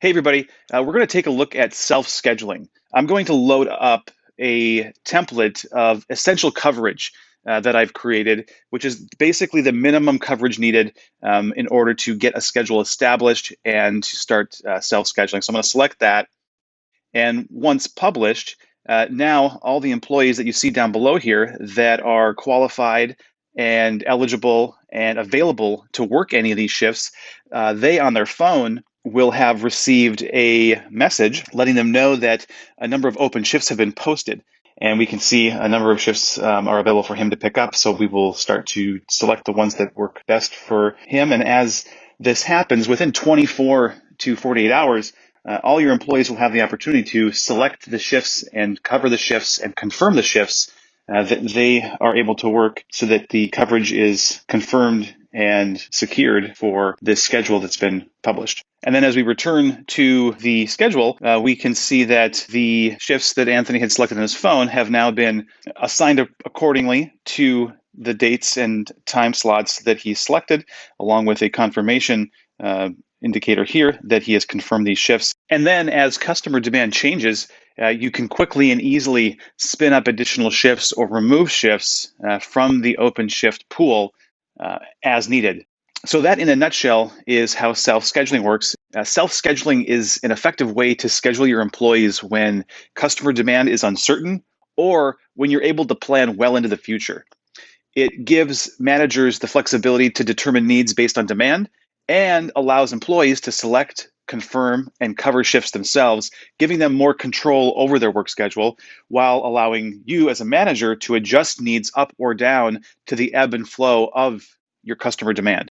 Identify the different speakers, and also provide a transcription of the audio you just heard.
Speaker 1: Hey, everybody. Uh, we're going to take a look at self-scheduling. I'm going to load up a template of essential coverage uh, that I've created, which is basically the minimum coverage needed um, in order to get a schedule established and to start uh, self-scheduling. So I'm going to select that. And once published, uh, now all the employees that you see down below here that are qualified and eligible and available to work any of these shifts, uh, they on their phone will have received a message letting them know that a number of open shifts have been posted. And we can see a number of shifts um, are available for him to pick up. So we will start to select the ones that work best for him. And as this happens, within 24 to 48 hours, uh, all your employees will have the opportunity to select the shifts and cover the shifts and confirm the shifts uh, that they are able to work so that the coverage is confirmed and secured for this schedule that's been published. And then as we return to the schedule, uh, we can see that the shifts that Anthony had selected on his phone have now been assigned accordingly to the dates and time slots that he selected, along with a confirmation uh, indicator here that he has confirmed these shifts. And then as customer demand changes, uh, you can quickly and easily spin up additional shifts or remove shifts uh, from the open shift pool uh, as needed. So that in a nutshell is how self-scheduling works. Uh, self-scheduling is an effective way to schedule your employees when customer demand is uncertain or when you're able to plan well into the future. It gives managers the flexibility to determine needs based on demand and allows employees to select, confirm, and cover shifts themselves, giving them more control over their work schedule while allowing you as a manager to adjust needs up or down to the ebb and flow of your customer demand.